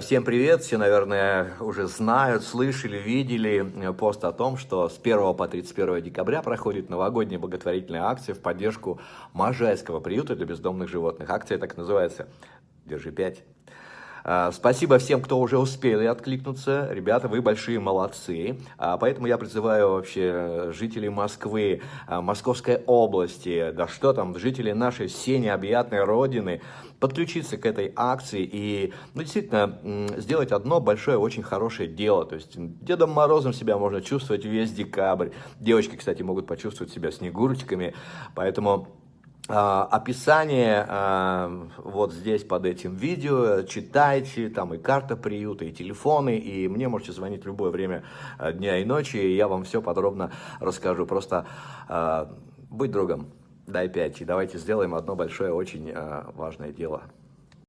Всем привет! Все, наверное, уже знают, слышали, видели э, пост о том, что с 1 по 31 декабря проходит новогодняя благотворительная акция в поддержку Можайского приюта для бездомных животных. Акция так называется «Держи 5». А, спасибо всем, кто уже успели откликнуться. Ребята, вы большие молодцы. А, поэтому я призываю вообще жителей Москвы, а, Московской области, да что там, жителей нашей всей необъятной родины, подключиться к этой акции и, ну, действительно, сделать одно большое, очень хорошее дело. То есть Дедом Морозом себя можно чувствовать весь декабрь. Девочки, кстати, могут почувствовать себя снегурочками. Поэтому описание а, вот здесь под этим видео, читайте, там и карта приюта, и телефоны, и мне можете звонить в любое время а, дня и ночи, и я вам все подробно расскажу. Просто будь другом, дай 5, и давайте сделаем одно большое, очень важное дело.